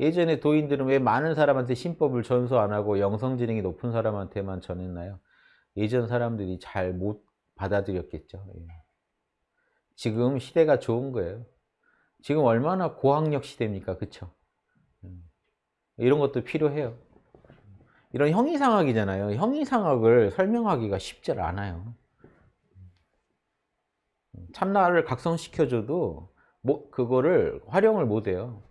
예전에 도인들은 왜 많은 사람한테 신법을 전수 안 하고 영성지능이 높은 사람한테만 전했나요? 예전 사람들이 잘 못 받아들였겠죠. 예. 지금 시대가 좋은 거예요. 지금 얼마나 고학력 시대입니까? 그쵸? 음. 이런 것도 필요해요. 이런 형이상학이잖아요. 형이상학을 설명하기가 쉽지 않아요. 참나를 각성시켜줘도 뭐 그거를 활용을 못해요.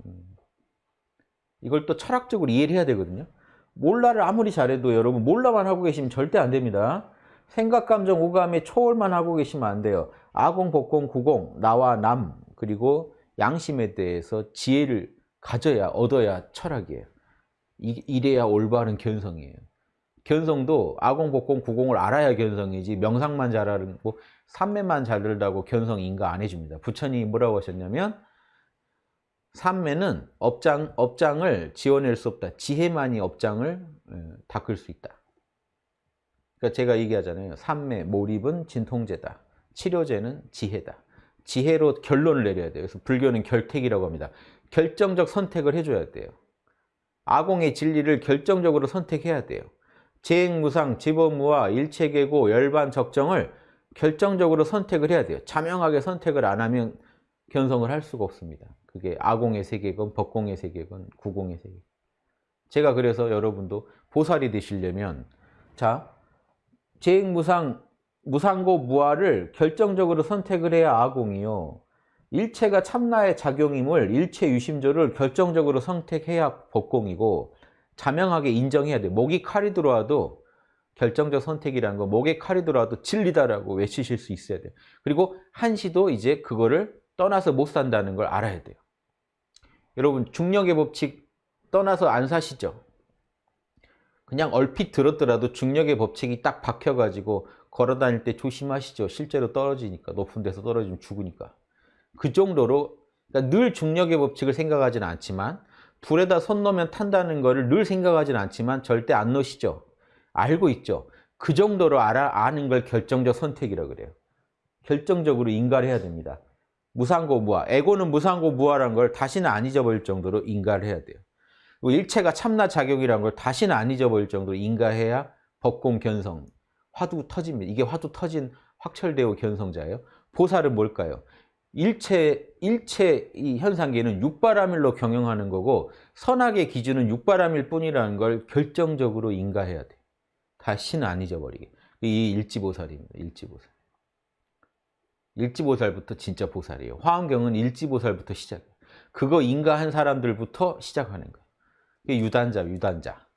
음. 이걸 또 철학적으로 이해를 해야 되거든요. 몰라를 아무리 잘해도 여러분 몰라만 하고 계시면 절대 안 됩니다. 생각, 감정, 오감의 초월만 하고 계시면 안 돼요. 아공, 복공, 구공, 나와 남, 그리고 양심에 대해서 지혜를 가져야 얻어야 철학이에요. 이래야 올바른 견성이에요. 견성도 아공, 복공, 구공을 알아야 견성이지 명상만 잘하고 삼매만 잘 들다고 견성 인가 안 해줍니다. 부처님이 뭐라고 하셨냐면 삼매는 업장, 업장을 지어낼 수 없다. 지혜만이 업장을 닦을 수 있다. 그러니까 제가 얘기하잖아요. 삼매, 몰입은 진통제다. 치료제는 지혜다. 지혜로 결론을 내려야 돼요. 그래서 불교는 결택이라고 합니다. 결정적 선택을 해줘야 돼요. 아공의 진리를 결정적으로 선택해야 돼요. 재행무상, 지법무와 일체계고, 열반, 적정을 결정적으로 선택을 해야 돼요. 자명하게 선택을 안 하면 견성을 할 수가 없습니다. 그게 아공의 세계건, 법공의 세계건, 구공의 세계. 제가 그래서 여러분도 보살이 되시려면 자 재행무상, 무상고 무아를 결정적으로 선택을 해야 아공이요. 일체가 참나의 작용임을 일체 유심조를 결정적으로 선택해야 법공이고 자명하게 인정해야 돼. 목이 칼이 들어와도 결정적 선택이라는 거 목에 칼이 들어와도 진리다라고 외치실 수 있어야 돼요. 그리고 한시도 이제 그거를 떠나서 못 산다는 걸 알아야 돼요. 여러분 중력의 법칙 떠나서 안 사시죠? 그냥 얼핏 들었더라도 중력의 법칙이 딱 박혀가지고 걸어 다닐 때 조심하시죠. 실제로 떨어지니까 높은 데서 떨어지면 죽으니까. 그 정도로 그러니까 늘 중력의 법칙을 생각하지는 않지만 불에다 손 넣으면 탄다는 것을 늘 생각하지는 않지만 절대 안 넣으시죠. 알고 있죠. 그 정도로 알아, 아는 걸 결정적 선택이라고 그래요. 결정적으로 인가를 해야 됩니다. 무상고 무아. 에고는 무상고 무아라는 걸 다시는 안 잊어버릴 정도로 인가를 해야 돼요. 일체가 참나 작용이라는 걸 다시는 안 잊어버릴 정도로 인가해야 법공 견성, 화두 터집니다. 이게 화두 터진 확철대오 견성자예요. 보살은 뭘까요? 일체, 일체 이 현상계는 육바라밀로 경영하는 거고 선악의 기준은 육바라밀 뿐이라는 걸 결정적으로 인가해야 돼. 다시는 안 잊어버리게. 이 일지보살입니다. 일지보살. 일지보살부터 진짜 보살이에요. 화엄경은 일지보살부터 시작해요. 그거 인가한 사람들부터 시작하는 거예요. 유단자, 유단자.